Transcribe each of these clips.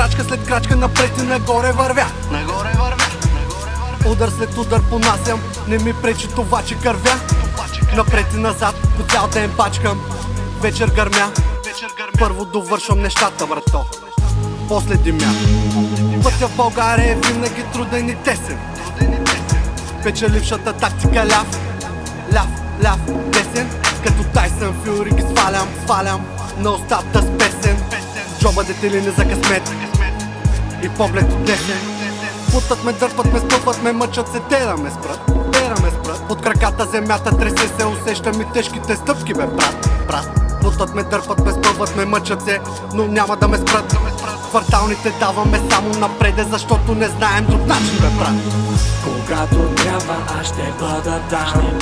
Крачка след крачка напред и нагоре вървя. Нагоре вървя, Удар след удар понасям Не ми пречи това, че кървя. Напред и назад, по цял ден пачкам. Вечер гърмя. Първо довършвам нещата, брато. После димя. Пътя в България е винаги Труден и тесен. Печелившата тактика ляв Ляв, ляв, десен Като Тайсън Фюри ги свалям, свалям На устата с песен Джоба дете не за късмет. И поглед от десен Путат ме, дърпат ме, спъват ме, мъчат се, те да ме спрат Те да ме спрат. Под краката земята тресе се, усещам и тежките стъпки бе, брат, брат. Путат ме, дърпат ме, спъват ме, мъчат се, но няма Да ме спрат. Кварталните даваме само напреде, защото не знаем друг начин бе, брат. Когато трябва аз ще бъда там.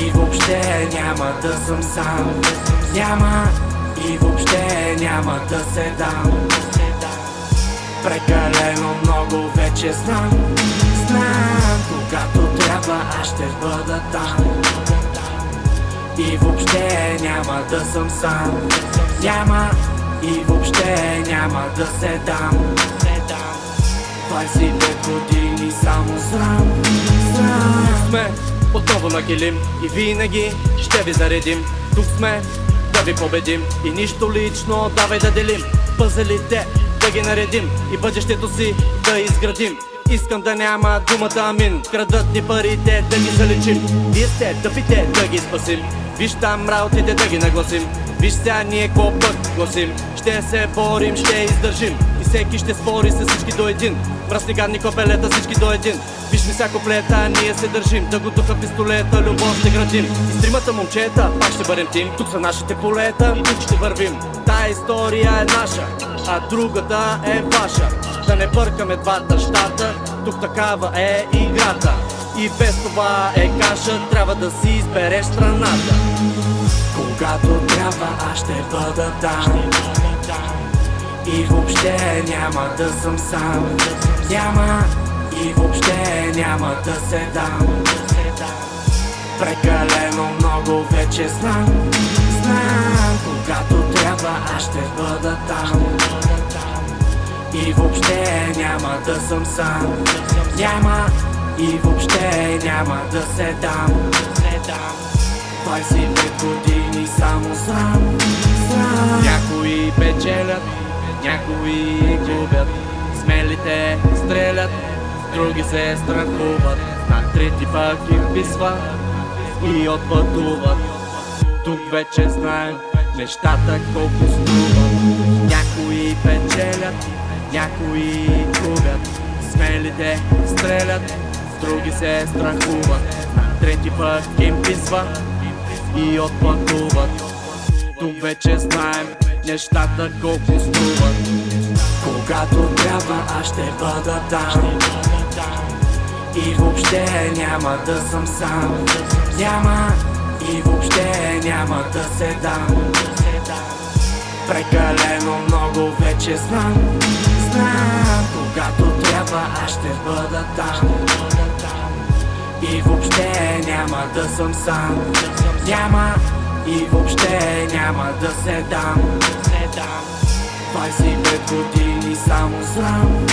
И въобще няма да съм сам. Няма и въобще няма да се дам. Прекалено много вече знам. Знам, когато трябва аз ще бъда там. И въобще няма да съм сам. Няма и въобще няма да се дам. 25 години само срам Срам сме отново на килим И винаги ще ви заредим. Тук сме да ви победим. И нищо лично давай да делим. Пъзелите да ги наредим. И бъдещето си да изградим. Искам да няма думата амин. Крадат ни парите да ги залечим Вие сте тъпите да ги спасим Виж там работите да ги нагласим. Виж сега ние какво пък гласим. Ще се борим, ще издържим. И всеки ще спори с всички до един. Мръсни гадни копелета всички до един. Виж ми всяко плета, ние се държим. Да го духа пистолета, любов ще градим. И с тримата момчета пак ще бъдем тим. Тук са нашите полета, тук ще вървим. Тая история е наша, а другата е ваша. Да не бъркаме двата щата Тук такава е играта И без това е каша Трябва да си избереш страната. Когато трябва аз ще бъда там. И въобще няма да съм сам. Няма и въобще няма да се дам. Прекалено много вече знам. Знам, когато трябва аз ще бъда там. И въобще няма да съм сам. Няма и въобще няма да се дам. 25 години само Срам Някои печелят, някои губят. Смелите стрелят, други се страхуват. На трети пък им писва и отпътуват. Тук вече знаем нещата колко струват. Някои печелят, някои губят. Смелите стрелят, други се страхуват. На трети пък им писва и отпътуват тук вече знаем нещата колко струват. Когато трябва аз ще бъда там. И въобще няма да съм сам. Няма и въобще няма да се дам. Прекалено много вече знам. Знам, аз ще бъда там. И въобще няма да съм сам. Няма и въобще няма да се дам. 25 години само срам